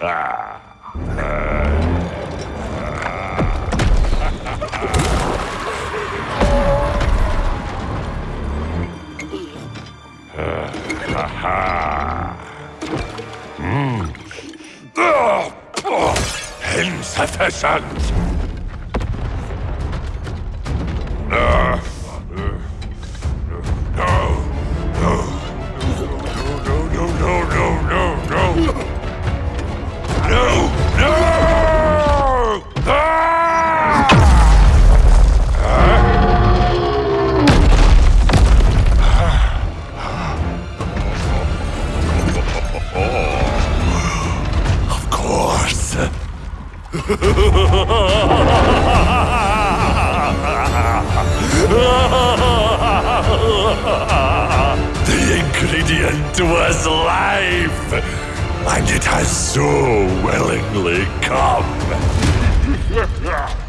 Hmm. Insufficient! Of The ingredient was life, and it has so willingly come.